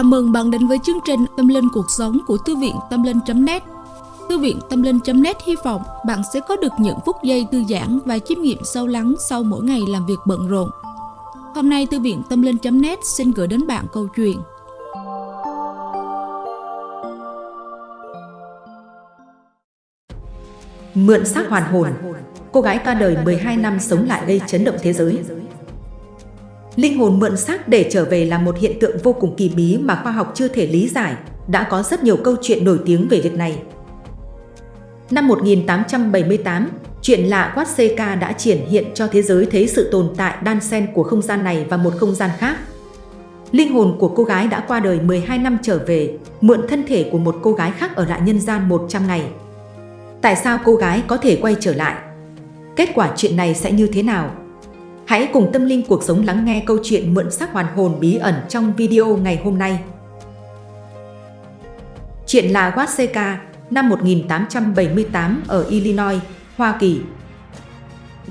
Chào mừng bạn đến với chương trình Tâm Linh Cuộc Sống của Thư viện Tâm Linh.net Thư viện Tâm Linh.net hy vọng bạn sẽ có được những phút giây thư giãn và chiêm nghiệm sâu lắng sau mỗi ngày làm việc bận rộn. Hôm nay, Thư viện Tâm Linh.net xin gửi đến bạn câu chuyện. Mượn xác hoàn hồn, Cô gái qua đời 12 năm sống lại gây chấn động thế giới. Linh hồn mượn xác để trở về là một hiện tượng vô cùng kỳ bí mà khoa học chưa thể lý giải, đã có rất nhiều câu chuyện nổi tiếng về việc này. Năm 1878, chuyện lạ Watseka đã triển hiện cho thế giới thấy sự tồn tại đan xen của không gian này và một không gian khác. Linh hồn của cô gái đã qua đời 12 năm trở về, mượn thân thể của một cô gái khác ở lại nhân gian 100 ngày. Tại sao cô gái có thể quay trở lại? Kết quả chuyện này sẽ như thế nào? Hãy cùng tâm linh cuộc sống lắng nghe câu chuyện mượn xác hoàn hồn bí ẩn trong video ngày hôm nay. Chuyện là Waseca, năm 1878 ở Illinois, Hoa Kỳ.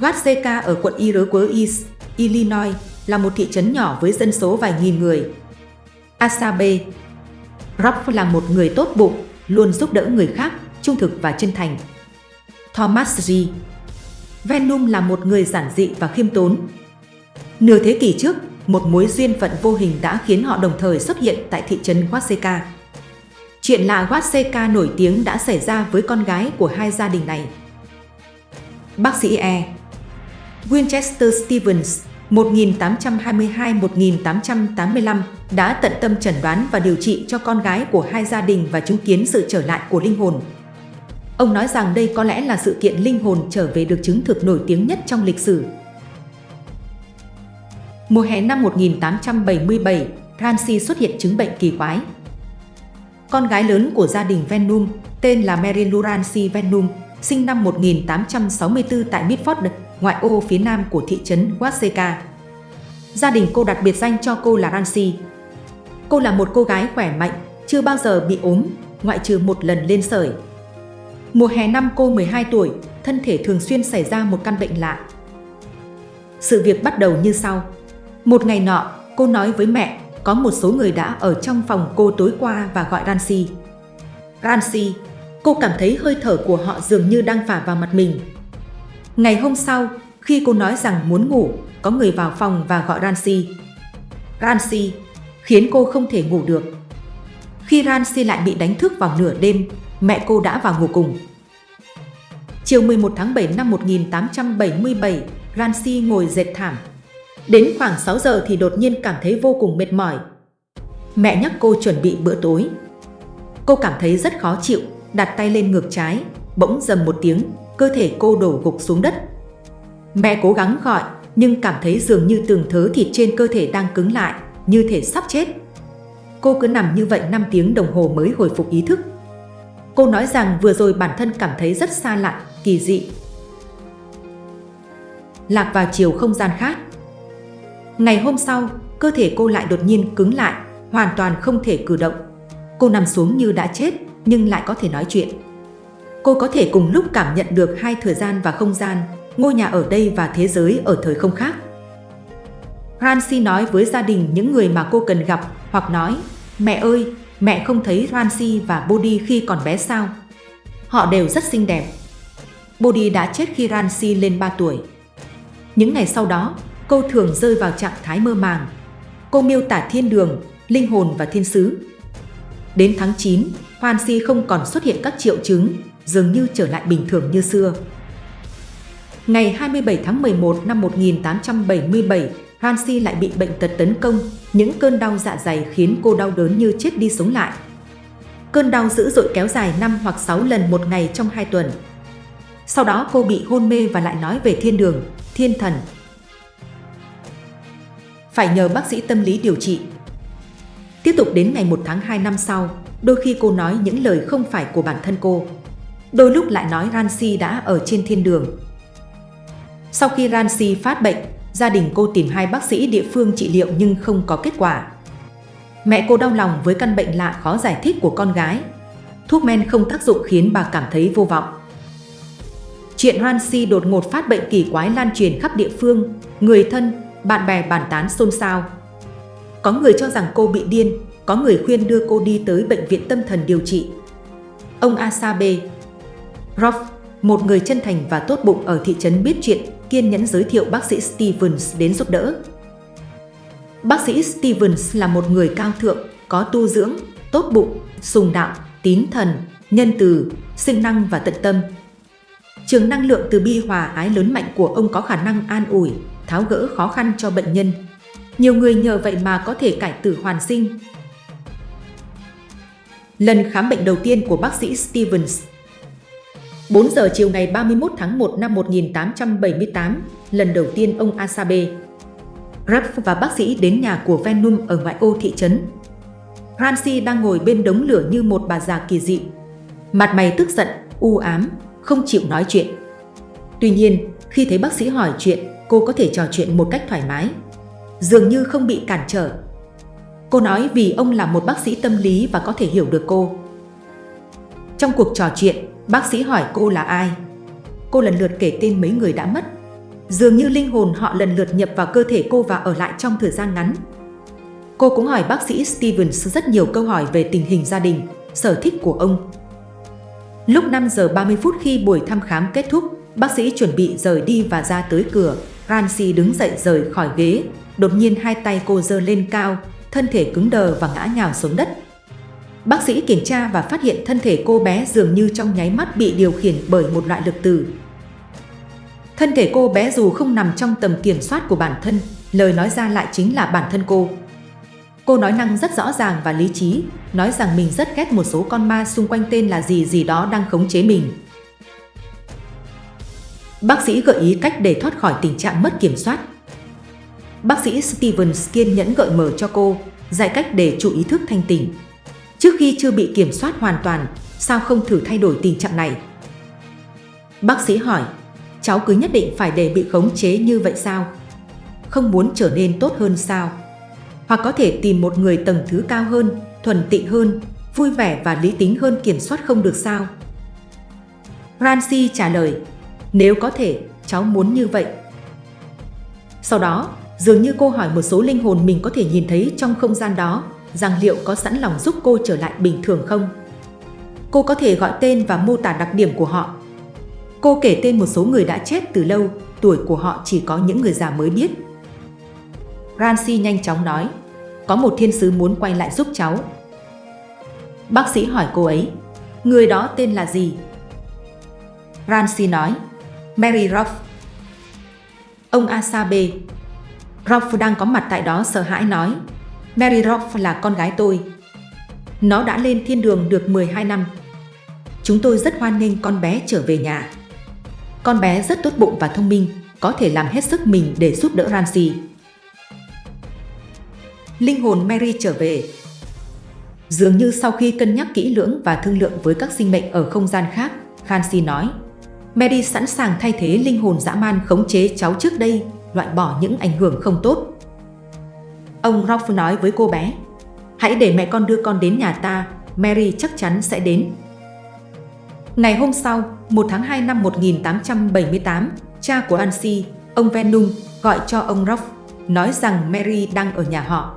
Waseca ở quận Iroquois, Illinois, là một thị trấn nhỏ với dân số vài nghìn người. Asabe Rob là một người tốt bụng, luôn giúp đỡ người khác, trung thực và chân thành. Thomas G. Venom là một người giản dị và khiêm tốn. Nửa thế kỷ trước, một mối duyên phận vô hình đã khiến họ đồng thời xuất hiện tại thị trấn Waseca. Chuyện lạ Waseca nổi tiếng đã xảy ra với con gái của hai gia đình này. Bác sĩ E. Winchester Stevens 1822-1885 đã tận tâm chẩn đoán và điều trị cho con gái của hai gia đình và chứng kiến sự trở lại của linh hồn. Ông nói rằng đây có lẽ là sự kiện linh hồn trở về được chứng thực nổi tiếng nhất trong lịch sử. Mùa hè năm 1877, Ramsey xuất hiện chứng bệnh kỳ quái. Con gái lớn của gia đình Venum, tên là Mary Lou Ramsey Venum, sinh năm 1864 tại Midford, ngoại ô phía nam của thị trấn Watseka. Gia đình cô đặt biệt danh cho cô là Ramsey. Cô là một cô gái khỏe mạnh, chưa bao giờ bị ốm, ngoại trừ một lần lên sởi. Mùa hè năm cô 12 tuổi, thân thể thường xuyên xảy ra một căn bệnh lạ. Sự việc bắt đầu như sau. Một ngày nọ, cô nói với mẹ, có một số người đã ở trong phòng cô tối qua và gọi Ransi. Ransi, cô cảm thấy hơi thở của họ dường như đang phả vào mặt mình. Ngày hôm sau, khi cô nói rằng muốn ngủ, có người vào phòng và gọi Ransi. Ransi, khiến cô không thể ngủ được. Khi Ransi lại bị đánh thức vào nửa đêm, mẹ cô đã vào ngủ cùng. Chiều 11 tháng 7 năm 1877, Ransi ngồi dệt thảm. Đến khoảng 6 giờ thì đột nhiên cảm thấy vô cùng mệt mỏi. Mẹ nhắc cô chuẩn bị bữa tối. Cô cảm thấy rất khó chịu, đặt tay lên ngược trái, bỗng dầm một tiếng, cơ thể cô đổ gục xuống đất. Mẹ cố gắng gọi, nhưng cảm thấy dường như từng thớ thịt trên cơ thể đang cứng lại, như thể sắp chết. Cô cứ nằm như vậy 5 tiếng đồng hồ mới hồi phục ý thức. Cô nói rằng vừa rồi bản thân cảm thấy rất xa lạ, kỳ dị. Lạc vào chiều không gian khác. Ngày hôm sau, cơ thể cô lại đột nhiên cứng lại, hoàn toàn không thể cử động. Cô nằm xuống như đã chết, nhưng lại có thể nói chuyện. Cô có thể cùng lúc cảm nhận được hai thời gian và không gian, ngôi nhà ở đây và thế giới ở thời không khác. Rancy nói với gia đình những người mà cô cần gặp hoặc nói, mẹ ơi, mẹ không thấy Rancy và Bodhi khi còn bé sao? Họ đều rất xinh đẹp. Bodhi đã chết khi Rancy lên 3 tuổi. Những ngày sau đó, cô thường rơi vào trạng thái mơ màng. Cô miêu tả thiên đường, linh hồn và thiên sứ. Đến tháng 9, si không còn xuất hiện các triệu chứng, dường như trở lại bình thường như xưa. Ngày 27 tháng 11 năm 1877, Hansi lại bị bệnh tật tấn công, những cơn đau dạ dày khiến cô đau đớn như chết đi sống lại. Cơn đau dữ dội kéo dài 5 hoặc 6 lần một ngày trong 2 tuần. Sau đó cô bị hôn mê và lại nói về thiên đường, thiên thần. Phải nhờ bác sĩ tâm lý điều trị. Tiếp tục đến ngày 1 tháng 2 năm sau, đôi khi cô nói những lời không phải của bản thân cô. Đôi lúc lại nói Ransi đã ở trên thiên đường. Sau khi Ransi phát bệnh, gia đình cô tìm hai bác sĩ địa phương trị liệu nhưng không có kết quả. Mẹ cô đau lòng với căn bệnh lạ khó giải thích của con gái. Thuốc men không tác dụng khiến bà cảm thấy vô vọng. Chuyện Hansi đột ngột phát bệnh kỳ quái lan truyền khắp địa phương, người thân, bạn bè bàn tán xôn xao. Có người cho rằng cô bị điên, có người khuyên đưa cô đi tới bệnh viện tâm thần điều trị. Ông Asabe Roth, một người chân thành và tốt bụng ở thị trấn biết chuyện, kiên nhẫn giới thiệu bác sĩ Stevens đến giúp đỡ. Bác sĩ Stevens là một người cao thượng, có tu dưỡng, tốt bụng, sùng đạo, tín thần, nhân từ, sinh năng và tận tâm. Trường năng lượng từ bi hòa ái lớn mạnh của ông có khả năng an ủi, tháo gỡ khó khăn cho bệnh nhân. Nhiều người nhờ vậy mà có thể cải tử hoàn sinh. Lần khám bệnh đầu tiên của bác sĩ Stevens 4 giờ chiều ngày 31 tháng 1 năm 1878, lần đầu tiên ông Asabe, Raff và bác sĩ đến nhà của Venom ở ngoại ô thị trấn. Francie đang ngồi bên đống lửa như một bà già kỳ dị. Mặt mày tức giận, u ám, không chịu nói chuyện. Tuy nhiên, khi thấy bác sĩ hỏi chuyện, cô có thể trò chuyện một cách thoải mái. Dường như không bị cản trở. Cô nói vì ông là một bác sĩ tâm lý và có thể hiểu được cô. Trong cuộc trò chuyện, bác sĩ hỏi cô là ai. Cô lần lượt kể tên mấy người đã mất. Dường như linh hồn họ lần lượt nhập vào cơ thể cô và ở lại trong thời gian ngắn. Cô cũng hỏi bác sĩ Stevens rất nhiều câu hỏi về tình hình gia đình, sở thích của ông. Lúc 5 giờ 30 phút khi buổi thăm khám kết thúc, bác sĩ chuẩn bị rời đi và ra tới cửa. Rancy đứng dậy rời khỏi ghế, đột nhiên hai tay cô giơ lên cao, thân thể cứng đờ và ngã nhào xuống đất. Bác sĩ kiểm tra và phát hiện thân thể cô bé dường như trong nháy mắt bị điều khiển bởi một loại lực từ. Thân thể cô bé dù không nằm trong tầm kiểm soát của bản thân, lời nói ra lại chính là bản thân cô. Cô nói năng rất rõ ràng và lý trí, nói rằng mình rất ghét một số con ma xung quanh tên là gì gì đó đang khống chế mình. Bác sĩ gợi ý cách để thoát khỏi tình trạng mất kiểm soát. Bác sĩ Stevens kiên nhẫn gợi mở cho cô, dạy cách để chủ ý thức thanh tỉnh. Trước khi chưa bị kiểm soát hoàn toàn, sao không thử thay đổi tình trạng này? Bác sĩ hỏi, cháu cứ nhất định phải để bị khống chế như vậy sao? Không muốn trở nên tốt hơn sao? Hoặc có thể tìm một người tầng thứ cao hơn, thuần tịnh hơn, vui vẻ và lý tính hơn kiểm soát không được sao? Rancy trả lời, nếu có thể, cháu muốn như vậy. Sau đó, dường như cô hỏi một số linh hồn mình có thể nhìn thấy trong không gian đó, rằng liệu có sẵn lòng giúp cô trở lại bình thường không? Cô có thể gọi tên và mô tả đặc điểm của họ. Cô kể tên một số người đã chết từ lâu, tuổi của họ chỉ có những người già mới biết. Rancy nhanh chóng nói, có một thiên sứ muốn quay lại giúp cháu. Bác sĩ hỏi cô ấy, người đó tên là gì? Rancy nói, Mary Ruff. Ông Asabe, Ruff đang có mặt tại đó sợ hãi nói, Mary Roth là con gái tôi. Nó đã lên thiên đường được 12 năm. Chúng tôi rất hoan nghênh con bé trở về nhà. Con bé rất tốt bụng và thông minh, có thể làm hết sức mình để giúp đỡ Ramsey. Linh hồn Mary trở về. Dường như sau khi cân nhắc kỹ lưỡng và thương lượng với các sinh mệnh ở không gian khác, Rancy nói, Mary sẵn sàng thay thế linh hồn dã man khống chế cháu trước đây, loại bỏ những ảnh hưởng không tốt. Ông Ralph nói với cô bé, hãy để mẹ con đưa con đến nhà ta, Mary chắc chắn sẽ đến. Ngày hôm sau, 1 tháng 2 năm 1878, cha của Ansi, ông Venum, gọi cho ông Ralph, nói rằng Mary đang ở nhà họ.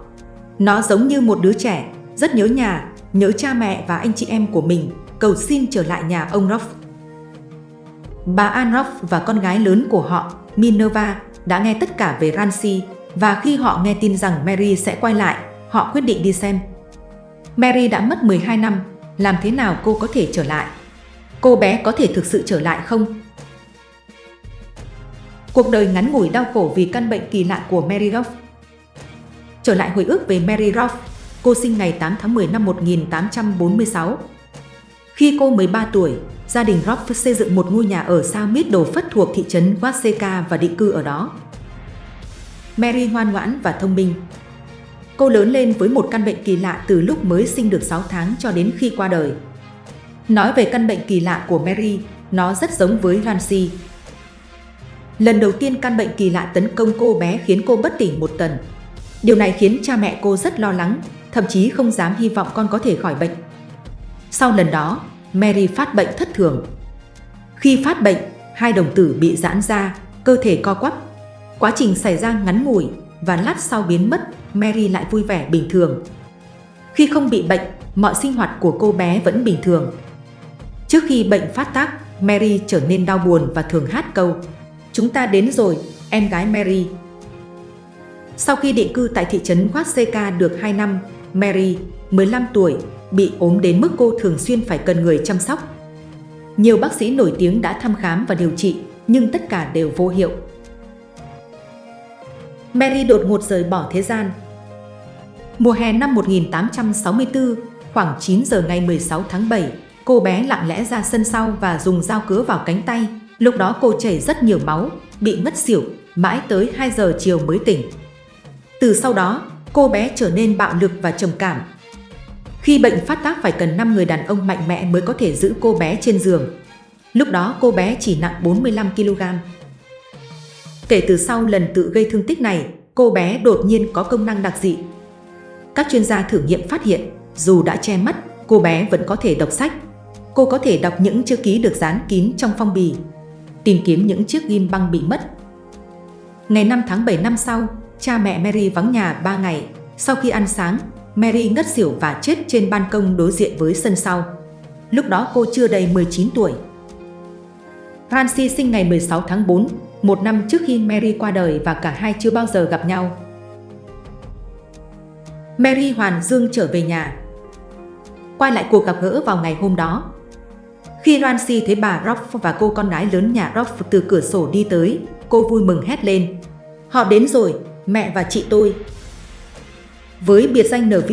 Nó giống như một đứa trẻ, rất nhớ nhà, nhớ cha mẹ và anh chị em của mình, cầu xin trở lại nhà ông Ralph. Bà Anroff và con gái lớn của họ, Minerva, đã nghe tất cả về Ransi và khi họ nghe tin rằng Mary sẽ quay lại, họ quyết định đi xem. Mary đã mất 12 năm, làm thế nào cô có thể trở lại? Cô bé có thể thực sự trở lại không? Cuộc đời ngắn ngủi đau khổ vì căn bệnh kỳ lạ của Mary Ruff Trở lại hồi ức về Mary Ruff, cô sinh ngày 8 tháng 10 năm 1846. Khi cô 13 tuổi, gia đình Ruff xây dựng một ngôi nhà ở sao đồ Phất thuộc thị trấn Waseka và định cư ở đó. Mary ngoan ngoãn và thông minh. Cô lớn lên với một căn bệnh kỳ lạ từ lúc mới sinh được 6 tháng cho đến khi qua đời. Nói về căn bệnh kỳ lạ của Mary, nó rất giống với Rancy. Lần đầu tiên căn bệnh kỳ lạ tấn công cô bé khiến cô bất tỉnh một tuần. Điều này khiến cha mẹ cô rất lo lắng, thậm chí không dám hy vọng con có thể khỏi bệnh. Sau lần đó, Mary phát bệnh thất thường. Khi phát bệnh, hai đồng tử bị giãn ra, cơ thể co quắp. Quá trình xảy ra ngắn ngủi và lát sau biến mất, Mary lại vui vẻ bình thường. Khi không bị bệnh, mọi sinh hoạt của cô bé vẫn bình thường. Trước khi bệnh phát tác, Mary trở nên đau buồn và thường hát câu Chúng ta đến rồi, em gái Mary. Sau khi định cư tại thị trấn Watseka được 2 năm, Mary, 15 tuổi, bị ốm đến mức cô thường xuyên phải cần người chăm sóc. Nhiều bác sĩ nổi tiếng đã thăm khám và điều trị, nhưng tất cả đều vô hiệu. Mary đột ngột rời bỏ thế gian. Mùa hè năm 1864, khoảng 9 giờ ngày 16 tháng 7, cô bé lặng lẽ ra sân sau và dùng dao cứa vào cánh tay. Lúc đó cô chảy rất nhiều máu, bị ngất xỉu, mãi tới 2 giờ chiều mới tỉnh. Từ sau đó, cô bé trở nên bạo lực và trầm cảm. Khi bệnh phát tác phải cần 5 người đàn ông mạnh mẽ mới có thể giữ cô bé trên giường. Lúc đó cô bé chỉ nặng 45kg. Kể từ sau lần tự gây thương tích này, cô bé đột nhiên có công năng đặc dị. Các chuyên gia thử nghiệm phát hiện, dù đã che mắt, cô bé vẫn có thể đọc sách. Cô có thể đọc những chữ ký được dán kín trong phong bì, tìm kiếm những chiếc ghim băng bị mất. Ngày 5 tháng 7 năm sau, cha mẹ Mary vắng nhà 3 ngày. Sau khi ăn sáng, Mary ngất xỉu và chết trên ban công đối diện với sân sau. Lúc đó cô chưa đầy 19 tuổi. Francie sinh ngày 16 tháng 4, một năm trước khi Mary qua đời và cả hai chưa bao giờ gặp nhau. Mary Hoàn Dương trở về nhà. Quay lại cuộc gặp gỡ vào ngày hôm đó. Khi Nancy thấy bà Rock và cô con gái lớn nhà Rock từ cửa sổ đi tới, cô vui mừng hét lên. Họ đến rồi, mẹ và chị tôi. Với biệt danh NV,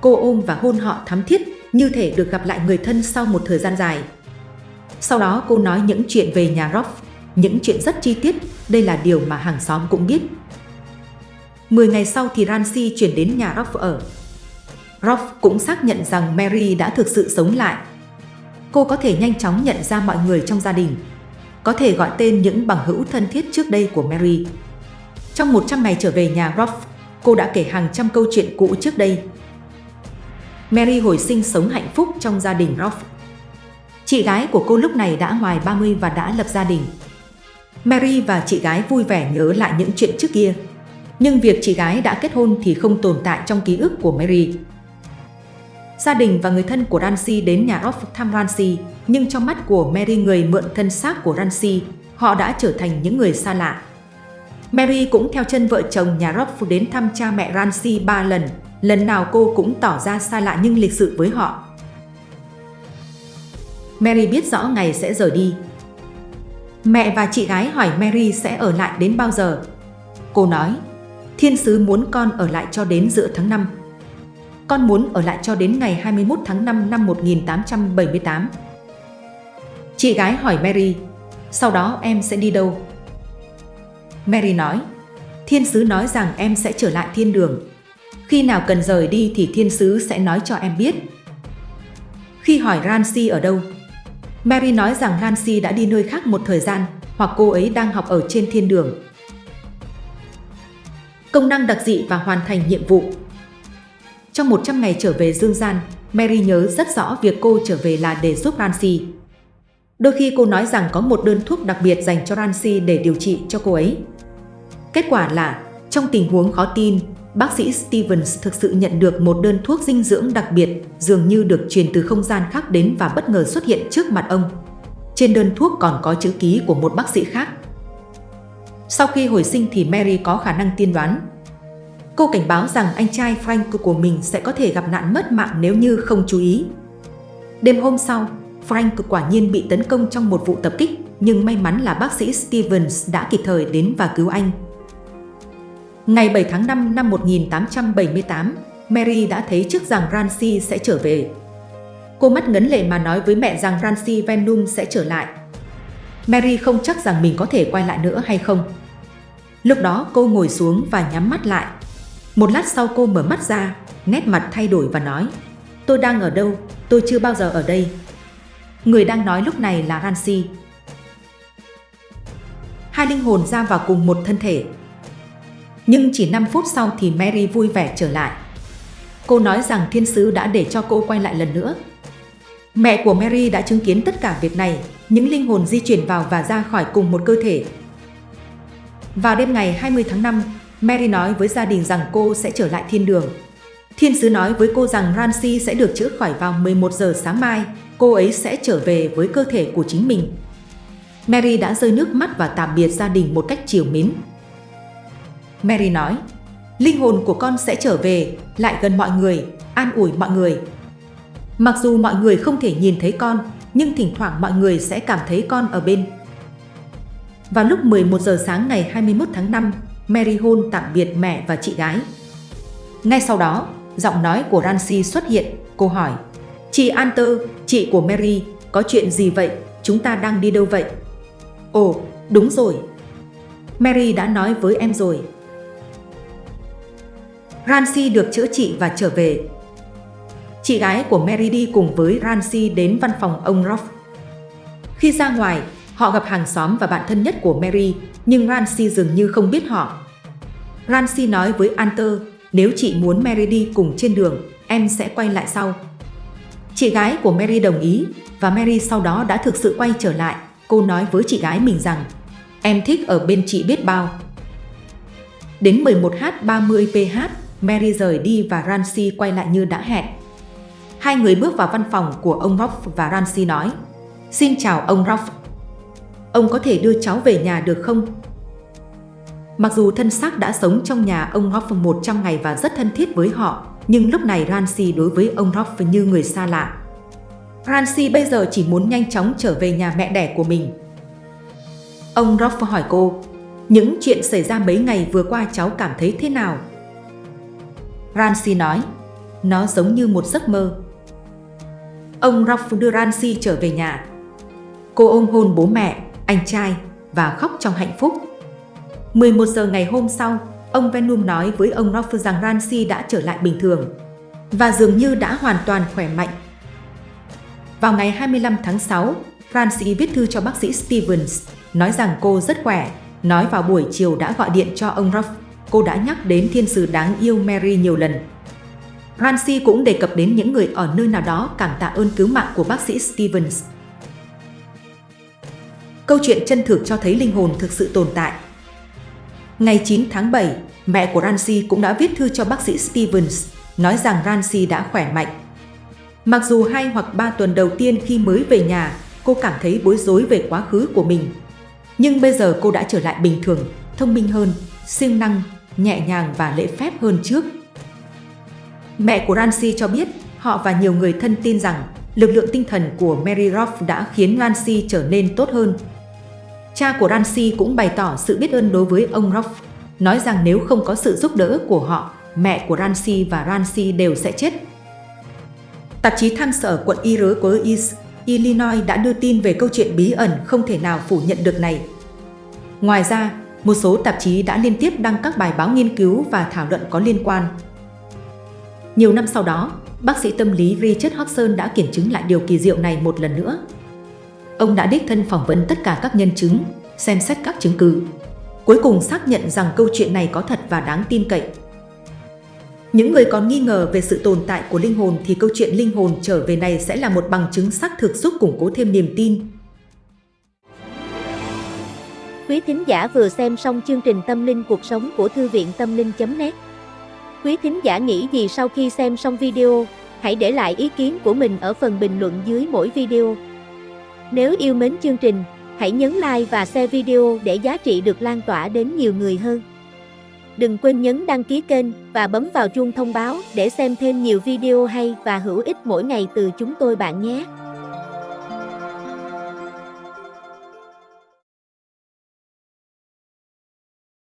cô ôm và hôn họ thắm thiết, như thể được gặp lại người thân sau một thời gian dài. Sau đó cô nói những chuyện về nhà Rock, những chuyện rất chi tiết, đây là điều mà hàng xóm cũng biết. 10 ngày sau thì Rancy chuyển đến nhà Rock ở. Rock cũng xác nhận rằng Mary đã thực sự sống lại. Cô có thể nhanh chóng nhận ra mọi người trong gia đình, có thể gọi tên những bằng hữu thân thiết trước đây của Mary. Trong 100 ngày trở về nhà Roth, cô đã kể hàng trăm câu chuyện cũ trước đây. Mary hồi sinh sống hạnh phúc trong gia đình Roth. Chị gái của cô lúc này đã ngoài 30 và đã lập gia đình. Mary và chị gái vui vẻ nhớ lại những chuyện trước kia. Nhưng việc chị gái đã kết hôn thì không tồn tại trong ký ức của Mary. Gia đình và người thân của Rancy đến nhà Rob thăm Rancy, nhưng trong mắt của Mary người mượn thân xác của Rancy, họ đã trở thành những người xa lạ. Mary cũng theo chân vợ chồng nhà Rob đến thăm cha mẹ Rancy ba lần, lần nào cô cũng tỏ ra xa lạ nhưng lịch sự với họ. Mary biết rõ ngày sẽ rời đi. Mẹ và chị gái hỏi Mary sẽ ở lại đến bao giờ. Cô nói, thiên sứ muốn con ở lại cho đến giữa tháng 5. Con muốn ở lại cho đến ngày 21 tháng 5 năm 1878. Chị gái hỏi Mary, sau đó em sẽ đi đâu? Mary nói, thiên sứ nói rằng em sẽ trở lại thiên đường. Khi nào cần rời đi thì thiên sứ sẽ nói cho em biết. Khi hỏi Ransi ở đâu, Mary nói rằng Nancy đã đi nơi khác một thời gian hoặc cô ấy đang học ở trên thiên đường. Công năng đặc dị và hoàn thành nhiệm vụ Trong 100 ngày trở về dương gian, Mary nhớ rất rõ việc cô trở về là để giúp Nancy. Đôi khi cô nói rằng có một đơn thuốc đặc biệt dành cho Nancy để điều trị cho cô ấy. Kết quả là, trong tình huống khó tin, bác sĩ Stevens thực sự nhận được một đơn thuốc dinh dưỡng đặc biệt dường như được truyền từ không gian khác đến và bất ngờ xuất hiện trước mặt ông. Trên đơn thuốc còn có chữ ký của một bác sĩ khác. Sau khi hồi sinh thì Mary có khả năng tiên đoán. Cô cảnh báo rằng anh trai Frank của mình sẽ có thể gặp nạn mất mạng nếu như không chú ý. Đêm hôm sau, Frank quả nhiên bị tấn công trong một vụ tập kích, nhưng may mắn là bác sĩ Stevens đã kịp thời đến và cứu anh. Ngày 7 tháng 5 năm 1878, Mary đã thấy trước rằng Rancy sẽ trở về. Cô mắt ngấn lệ mà nói với mẹ rằng Rancy Venum sẽ trở lại. Mary không chắc rằng mình có thể quay lại nữa hay không. Lúc đó cô ngồi xuống và nhắm mắt lại. Một lát sau cô mở mắt ra, nét mặt thay đổi và nói Tôi đang ở đâu? Tôi chưa bao giờ ở đây. Người đang nói lúc này là Rancy. Hai linh hồn ra vào cùng một thân thể, nhưng chỉ 5 phút sau thì Mary vui vẻ trở lại. Cô nói rằng thiên sứ đã để cho cô quay lại lần nữa. Mẹ của Mary đã chứng kiến tất cả việc này, những linh hồn di chuyển vào và ra khỏi cùng một cơ thể. Vào đêm ngày 20 tháng 5, Mary nói với gia đình rằng cô sẽ trở lại thiên đường. Thiên sứ nói với cô rằng Rancy sẽ được chữa khỏi vào 11 giờ sáng mai, cô ấy sẽ trở về với cơ thể của chính mình. Mary đã rơi nước mắt và tạm biệt gia đình một cách chiều mến. Mary nói, linh hồn của con sẽ trở về, lại gần mọi người, an ủi mọi người. Mặc dù mọi người không thể nhìn thấy con, nhưng thỉnh thoảng mọi người sẽ cảm thấy con ở bên. Vào lúc 11 giờ sáng ngày 21 tháng 5, Mary hôn tạm biệt mẹ và chị gái. Ngay sau đó, giọng nói của Rancy xuất hiện, cô hỏi Chị Anter, chị của Mary, có chuyện gì vậy? Chúng ta đang đi đâu vậy? Ồ, đúng rồi. Mary đã nói với em rồi. Rancy được chữa trị và trở về. Chị gái của Mary đi cùng với Rancy đến văn phòng ông Roth. Khi ra ngoài, họ gặp hàng xóm và bạn thân nhất của Mary, nhưng Rancy dường như không biết họ. Rancy nói với Anter, nếu chị muốn Mary đi cùng trên đường, em sẽ quay lại sau. Chị gái của Mary đồng ý và Mary sau đó đã thực sự quay trở lại. Cô nói với chị gái mình rằng Em thích ở bên chị biết bao. Đến 11h30ph, Mary rời đi và Ramsey quay lại như đã hẹn. Hai người bước vào văn phòng của ông Ralph và Ramsey nói Xin chào ông Ralph. Ông có thể đưa cháu về nhà được không? Mặc dù thân xác đã sống trong nhà ông Ralph 100 ngày và rất thân thiết với họ, nhưng lúc này Ramsey đối với ông Ralph như người xa lạ. Ramsey bây giờ chỉ muốn nhanh chóng trở về nhà mẹ đẻ của mình. Ông Ralph hỏi cô, những chuyện xảy ra mấy ngày vừa qua cháu cảm thấy thế nào? Rancy nói, nó giống như một giấc mơ. Ông Ralph đưa Rancy trở về nhà. Cô ôm hôn bố mẹ, anh trai và khóc trong hạnh phúc. 11 giờ ngày hôm sau, ông Venom nói với ông Ralph rằng Rancy đã trở lại bình thường và dường như đã hoàn toàn khỏe mạnh. Vào ngày 25 tháng 6, Rancy viết thư cho bác sĩ Stevens, nói rằng cô rất khỏe, nói vào buổi chiều đã gọi điện cho ông Ralph Cô đã nhắc đến thiên sứ đáng yêu Mary nhiều lần. Rancy cũng đề cập đến những người ở nơi nào đó cảm tạ ơn cứu mạng của bác sĩ Stevens. Câu chuyện chân thực cho thấy linh hồn thực sự tồn tại. Ngày 9 tháng 7, mẹ của Rancy cũng đã viết thư cho bác sĩ Stevens, nói rằng Rancy đã khỏe mạnh. Mặc dù hai hoặc ba tuần đầu tiên khi mới về nhà, cô cảm thấy bối rối về quá khứ của mình. Nhưng bây giờ cô đã trở lại bình thường, thông minh hơn, siêng năng, nhẹ nhàng và lễ phép hơn trước. Mẹ của Rancy cho biết họ và nhiều người thân tin rằng lực lượng tinh thần của Mary Roth đã khiến Rancy trở nên tốt hơn Cha của Rancy cũng bày tỏ sự biết ơn đối với ông Roth, nói rằng nếu không có sự giúp đỡ của họ, mẹ của Rancy và Rancy đều sẽ chết. Tạp chí Thăng sở quận Iroquois, Illinois đã đưa tin về câu chuyện bí ẩn không thể nào phủ nhận được này. Ngoài ra, một số tạp chí đã liên tiếp đăng các bài báo nghiên cứu và thảo luận có liên quan. Nhiều năm sau đó, bác sĩ tâm lý Richard Hodgson đã kiểm chứng lại điều kỳ diệu này một lần nữa. Ông đã đích thân phỏng vấn tất cả các nhân chứng, xem xét các chứng cứ. Cuối cùng xác nhận rằng câu chuyện này có thật và đáng tin cậy. Những người còn nghi ngờ về sự tồn tại của linh hồn thì câu chuyện linh hồn trở về này sẽ là một bằng chứng xác thực giúp củng cố thêm niềm tin. Quý thính giả vừa xem xong chương trình Tâm linh cuộc sống của Thư viện Tâm linh.net Quý thính giả nghĩ gì sau khi xem xong video? Hãy để lại ý kiến của mình ở phần bình luận dưới mỗi video. Nếu yêu mến chương trình, hãy nhấn like và share video để giá trị được lan tỏa đến nhiều người hơn. Đừng quên nhấn đăng ký kênh và bấm vào chuông thông báo để xem thêm nhiều video hay và hữu ích mỗi ngày từ chúng tôi bạn nhé.